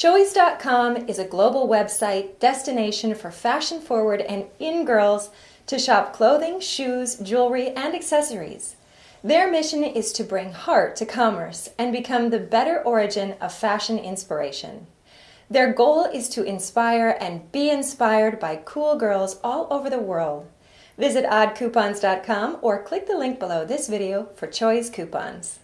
Choies.com is a global website destination for fashion forward and in girls to shop clothing, shoes, jewelry, and accessories. Their mission is to bring heart to commerce and become the better origin of fashion inspiration. Their goal is to inspire and be inspired by cool girls all over the world. Visit oddcoupons.com or click the link below this video for Choies coupons.